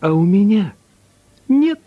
А у меня нет